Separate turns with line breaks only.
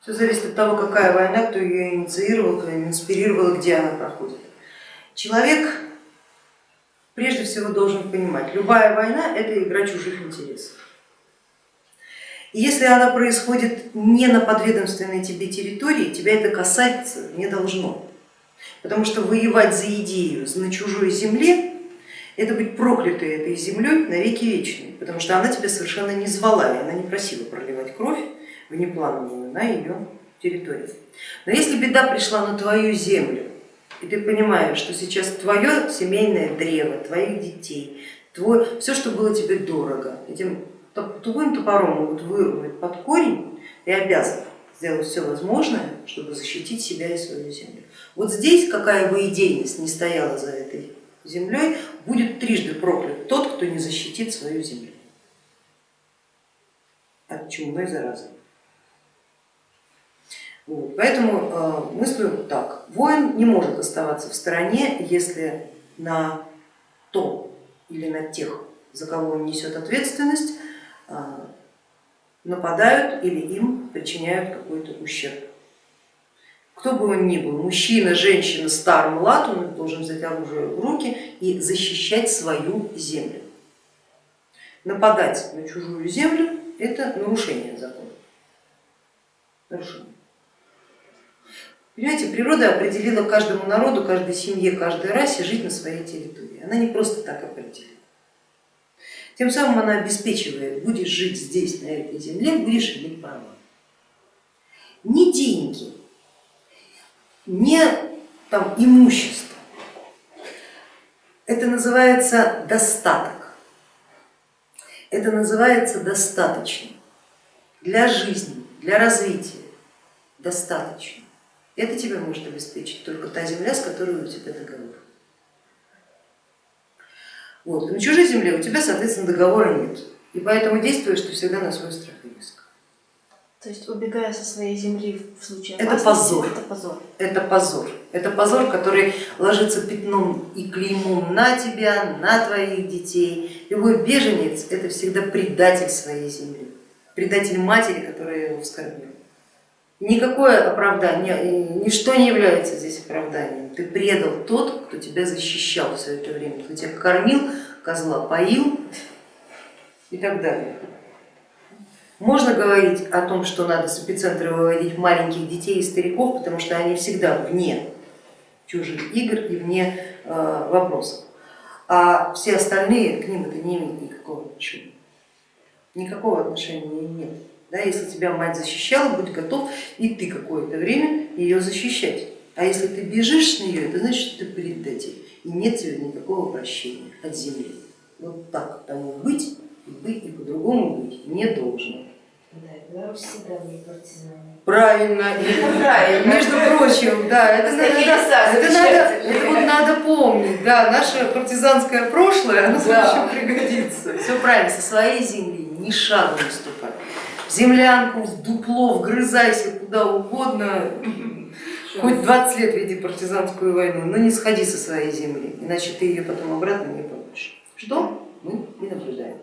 Все зависит от того, какая война, кто ее инициировал, кто ее инспирировал, где она проходит. Человек прежде всего должен понимать, любая война это игра чужих интересов. И если она происходит не на подведомственной тебе территории, тебя это касаться не должно. Потому что воевать за идею на чужой земле, это быть проклятой этой землей на веки вечные, потому что она тебя совершенно не звала, и она не просила проливать кровь внеплановую на ее территории. Но если беда пришла на твою землю, и ты понимаешь, что сейчас твое семейное древо, твоих детей, твой, все, что было тебе дорого, этим тупым топором могут вырвать под корень, ты обязан сделать все возможное, чтобы защитить себя и свою землю. Вот здесь, какая бы идейность не стояла за этой землей, будет трижды проклят тот, кто не защитит свою землю от чумной заразы. Вот. Поэтому э, мыслю так, воин не может оставаться в стороне, если на то или на тех, за кого он несет ответственность, э, нападают или им причиняют какой-то ущерб. Кто бы он ни был, мужчина, женщина, стар, млад, он должен взять оружие в руки и защищать свою землю. Нападать на чужую землю это нарушение закона. Нарушение. Понимаете, природа определила каждому народу, каждой семье, каждой расе жить на своей территории. Она не просто так определила. Тем самым она обеспечивает, будешь жить здесь, на этой земле, будешь иметь права. Не деньги, не там, имущество, это называется достаток, это называется достаточно для жизни, для развития, достаточно. Это тебе может обеспечить только та земля, с которой у тебя договор. Вот. На чужой земле у тебя, соответственно, договора нет, и поэтому действуешь ты всегда на свой страх и риск.
То есть убегая со своей земли в случае
это позор.
это позор.
Это позор. Это позор, который ложится пятном и клеймом на тебя, на твоих детей. Любой беженец это всегда предатель своей земли, предатель матери, которая его вскормила. Никакое оправдание, ничто не является здесь оправданием. Ты предал тот, кто тебя защищал все это время, кто тебя кормил, козла поил и так далее. Можно говорить о том, что надо с эпицентра выводить маленьких детей и стариков, потому что они всегда вне чужих игр и вне э, вопросов, а все остальные к ним это не имеет никакого отношения. Никакого отношения нет. Да, если тебя мать защищала, будь готов и ты какое-то время ее защищать. А если ты бежишь с нее, это значит, что ты предатель и нет тебе никакого прощения от земли. Вот так тому быть и быть и по-другому быть не должно.
Да, всегда были партизаны.
Правильно,
Правильно.
между прочим, да, это, надо, это, надо, это вот надо помнить, да, наше партизанское прошлое, оно да. еще пригодится. Все правильно, со своей земли ни шагу не ступай землянку, в дупло, вгрызайся куда угодно, хоть 20 лет веди партизанскую войну, но не сходи со своей земли, иначе ты ее потом обратно не получишь. Что мы не наблюдаем.